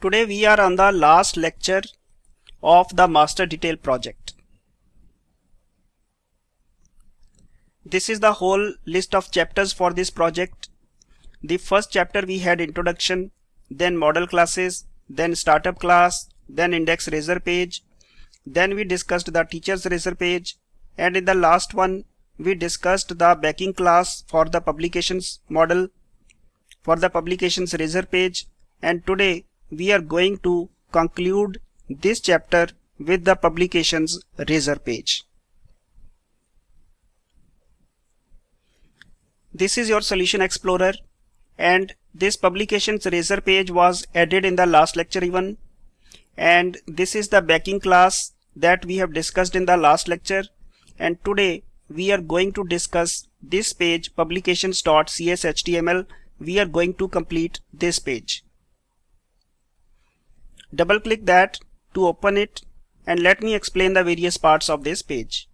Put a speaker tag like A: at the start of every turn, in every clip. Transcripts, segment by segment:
A: Today we are on the last lecture of the master detail project. This is the whole list of chapters for this project. The first chapter we had introduction, then model classes, then startup class, then index razor page. Then we discussed the teacher's razor page and in the last one we discussed the backing class for the publications model for the publications razor page and today we are going to conclude this chapter with the publications razor page. This is your solution explorer and this publications razor page was added in the last lecture even. And this is the backing class that we have discussed in the last lecture. And today we are going to discuss this page publications.cshtml we are going to complete this page double click that to open it and let me explain the various parts of this page.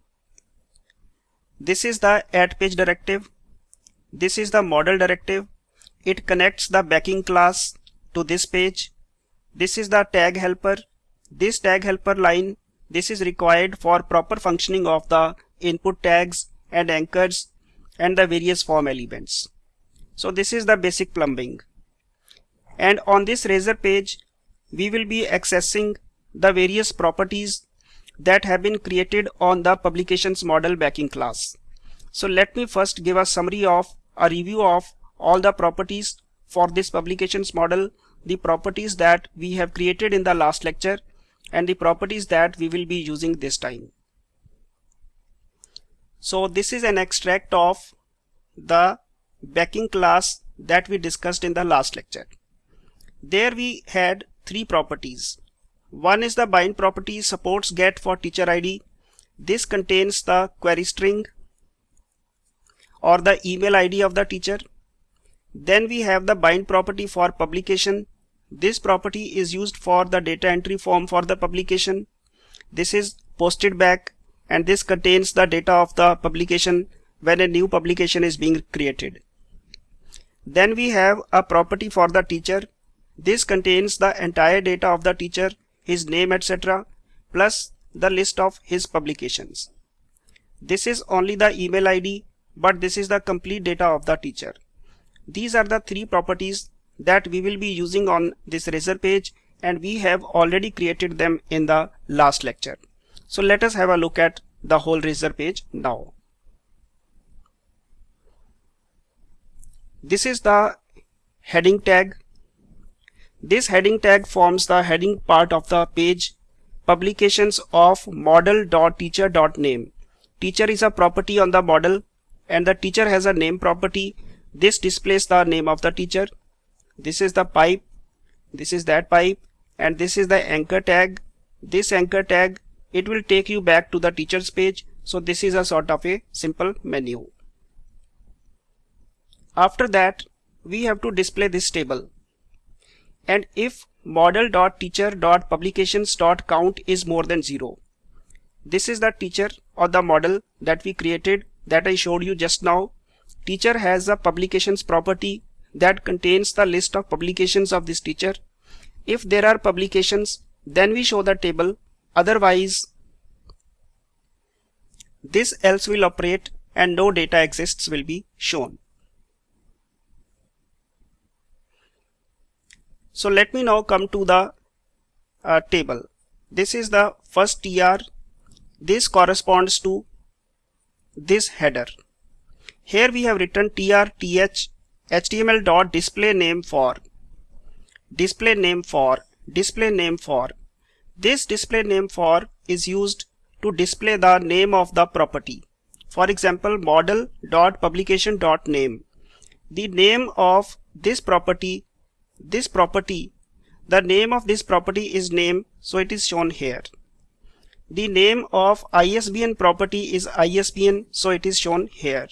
A: This is the add page directive. This is the model directive. It connects the backing class to this page. This is the tag helper. This tag helper line this is required for proper functioning of the input tags and anchors and the various form elements. So this is the basic plumbing. And on this razor page, we will be accessing the various properties that have been created on the publications model backing class. So let me first give a summary of a review of all the properties for this publications model, the properties that we have created in the last lecture and the properties that we will be using this time. So this is an extract of the backing class that we discussed in the last lecture. There we had three properties. One is the bind property supports get for teacher ID. This contains the query string or the email ID of the teacher. Then we have the bind property for publication. This property is used for the data entry form for the publication. This is posted back and this contains the data of the publication when a new publication is being created. Then we have a property for the teacher. This contains the entire data of the teacher, his name etc. plus the list of his publications. This is only the email ID but this is the complete data of the teacher. These are the three properties that we will be using on this razor page and we have already created them in the last lecture. So let us have a look at the whole razor page now. This is the heading tag. This heading tag forms the heading part of the page publications of model.teacher.name. Teacher is a property on the model and the teacher has a name property. This displays the name of the teacher. This is the pipe. This is that pipe and this is the anchor tag. This anchor tag it will take you back to the teachers page so this is a sort of a simple menu after that we have to display this table and if model.teacher.publications.count is more than 0 this is the teacher or the model that we created that I showed you just now. Teacher has a publications property that contains the list of publications of this teacher. If there are publications then we show the table. Otherwise, this else will operate and no data exists will be shown. So let me now come to the uh, table. This is the first tr. This corresponds to this header. Here we have written tr th html dot display name for display name for display name for this display name for is used to display the name of the property. For example, model dot dot publication name. The name of this property, this property, the name of this property is name, so it is shown here. The name of ISBN property is ISBN, so it is shown here.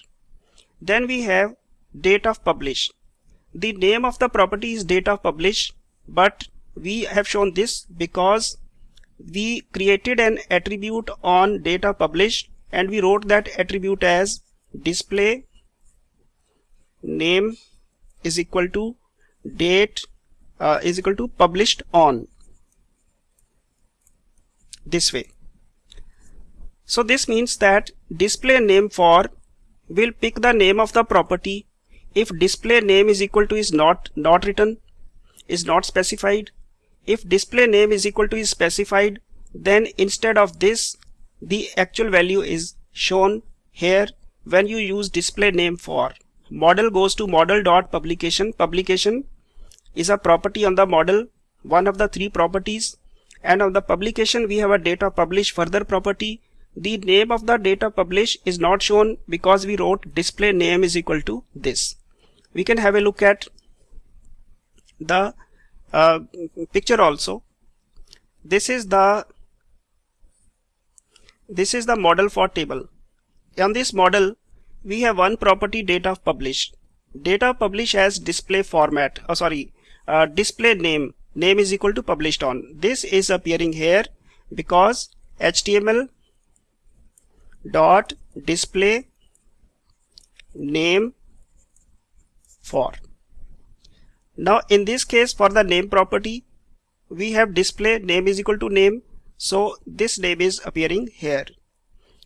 A: Then we have date of publish. The name of the property is date of publish, but we have shown this because we created an attribute on data published and we wrote that attribute as display name is equal to date uh, is equal to published on this way. So this means that display name for will pick the name of the property. If display name is equal to is not not written is not specified if display name is equal to is specified then instead of this the actual value is shown here when you use display name for. Model goes to model dot publication publication is a property on the model one of the three properties and on the publication we have a data publish further property. The name of the data publish is not shown because we wrote display name is equal to this. We can have a look at the uh, picture also. This is the this is the model for table. On this model we have one property data published data publish as display format oh sorry uh, display name. Name is equal to published on. This is appearing here because html dot display name for. Now in this case for the name property we have display name is equal to name. So this name is appearing here.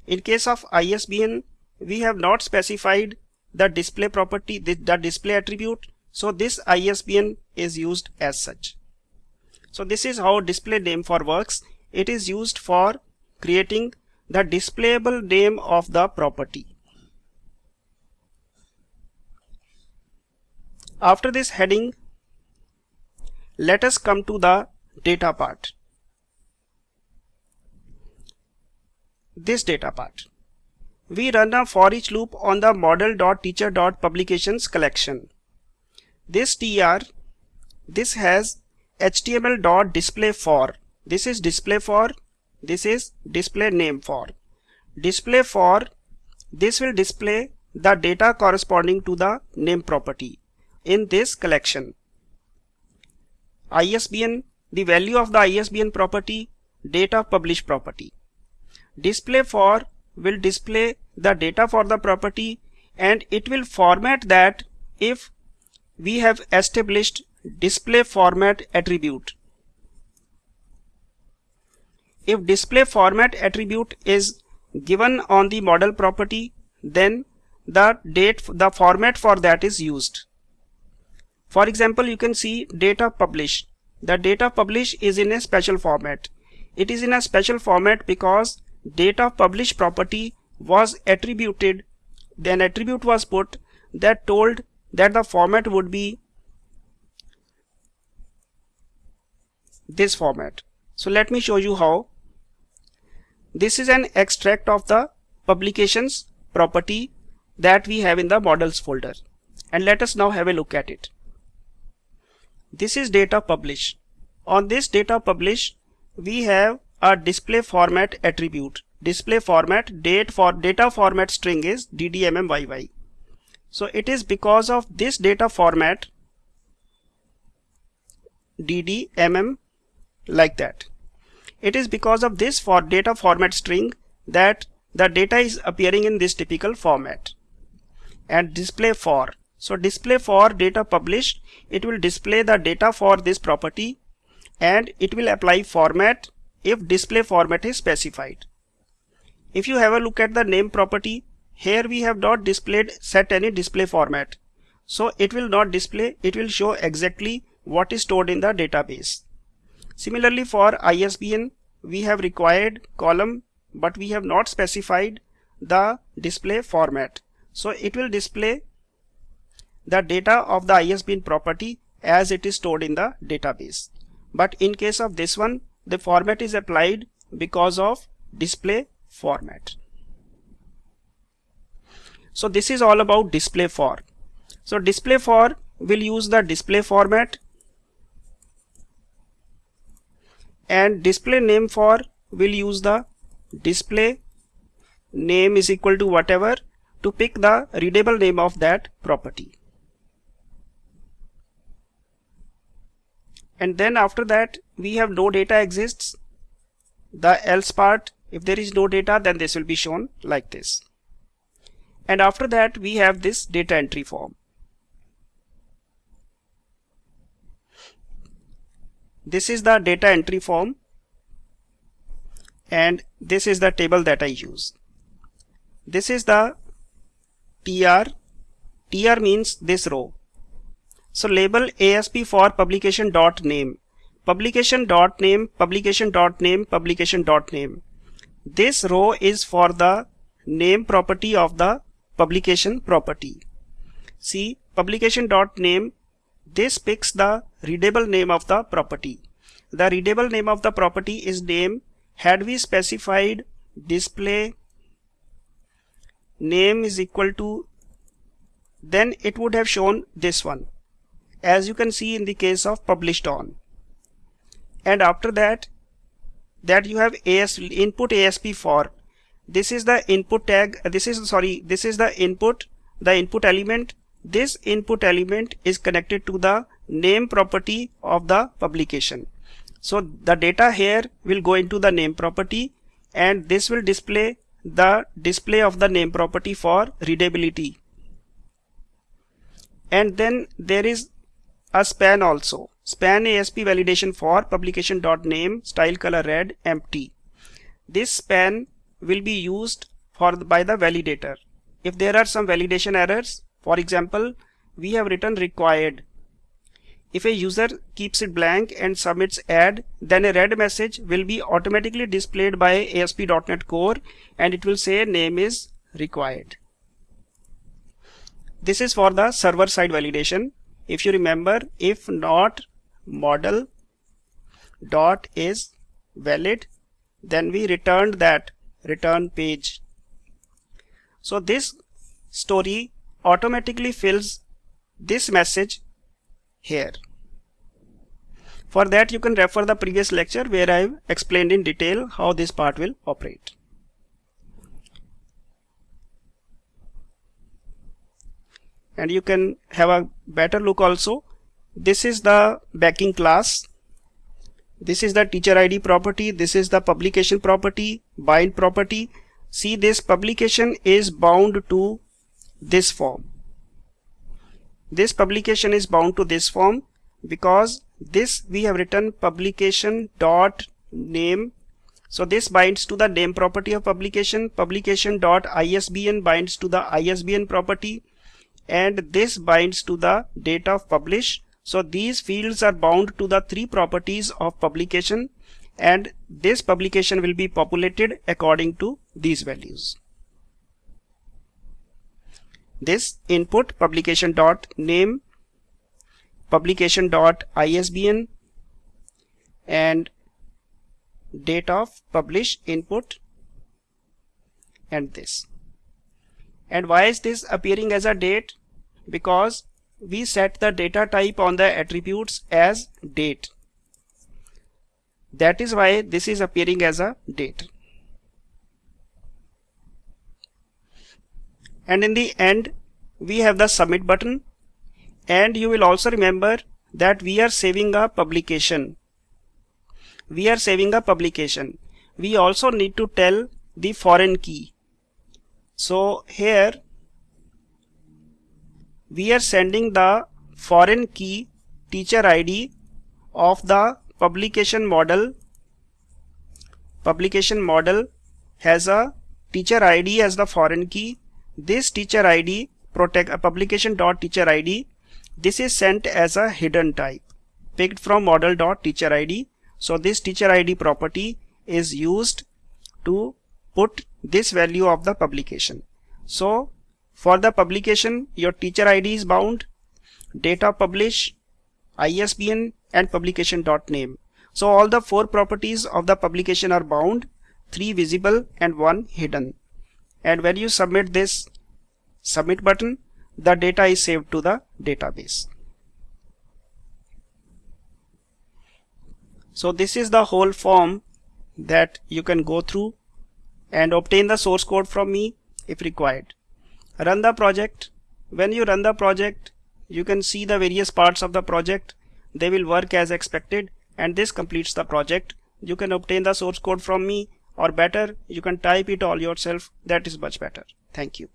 A: In case of ISBN we have not specified the display property the, the display attribute so this ISBN is used as such. So this is how display name for works. It is used for creating the displayable name of the property. After this heading let us come to the data part. This data part. We run a for each loop on the model.teacher.publications collection this tr this has html dot display for this is display for this is display name for display for this will display the data corresponding to the name property in this collection. ISBN, the value of the ISBN property, data publish property. Display for will display the data for the property and it will format that if we have established display format attribute. If display format attribute is given on the model property then the date the format for that is used for example, you can see data publish. The data publish is in a special format. It is in a special format because data publish property was attributed, then attribute was put that told that the format would be this format. So let me show you how. This is an extract of the publications property that we have in the models folder. And let us now have a look at it. This is data publish. On this data publish, we have a display format attribute. Display format date for data format string is ddmmyy. So it is because of this data format ddmm like that. It is because of this for data format string that the data is appearing in this typical format and display for so display for data published, it will display the data for this property and it will apply format if display format is specified. If you have a look at the name property, here we have not displayed set any display format. So it will not display, it will show exactly what is stored in the database. Similarly for ISBN, we have required column but we have not specified the display format. So it will display the data of the ISBN property as it is stored in the database. But in case of this one, the format is applied because of display format. So this is all about display for. So display for will use the display format and display name for will use the display name is equal to whatever to pick the readable name of that property. and then after that we have no data exists the else part if there is no data then this will be shown like this and after that we have this data entry form this is the data entry form and this is the table that I use. This is the TR. TR means this row. So label ASP for publication dot name. Publication dot name, publication dot name, publication dot name. This row is for the name property of the publication property. See publication dot name. This picks the readable name of the property. The readable name of the property is name had we specified display name is equal to then it would have shown this one as you can see in the case of published on and after that that you have AS input ASP for this is the input tag uh, this is sorry this is the input the input element this input element is connected to the name property of the publication so the data here will go into the name property and this will display the display of the name property for readability. And then there is a span also. Span ASP validation for publication.name style color red empty. This span will be used for the, by the validator. If there are some validation errors, for example, we have written required if a user keeps it blank and submits add, then a red message will be automatically displayed by ASP.NET Core and it will say name is required. This is for the server side validation. If you remember, if not model dot is valid, then we returned that return page. So this story automatically fills this message here. For that you can refer the previous lecture where I have explained in detail how this part will operate. And you can have a better look also. This is the backing class. This is the teacher ID property. This is the publication property, bind property. See this publication is bound to this form. This publication is bound to this form because this we have written publication dot name so this binds to the name property of publication publication dot isbn binds to the isbn property and this binds to the date of publish so these fields are bound to the three properties of publication and this publication will be populated according to these values. This input publication dot name publication dot isbn and date of publish input and this. And why is this appearing as a date? Because we set the data type on the attributes as date. That is why this is appearing as a date. And in the end we have the submit button. And you will also remember that we are saving a publication. We are saving a publication. We also need to tell the foreign key. So here we are sending the foreign key teacher ID of the publication model publication model has a teacher ID as the foreign key this teacher ID protect a publication dot teacher ID this is sent as a hidden type picked from model dot teacher model.teacherID. So this teacher ID property is used to put this value of the publication. So for the publication your teacher ID is bound, data publish, ISBN and publication dot name. So all the four properties of the publication are bound, three visible and one hidden. And when you submit this submit button, the data is saved to the database. So this is the whole form that you can go through and obtain the source code from me if required. Run the project. When you run the project, you can see the various parts of the project. They will work as expected and this completes the project. You can obtain the source code from me or better, you can type it all yourself. That is much better. Thank you.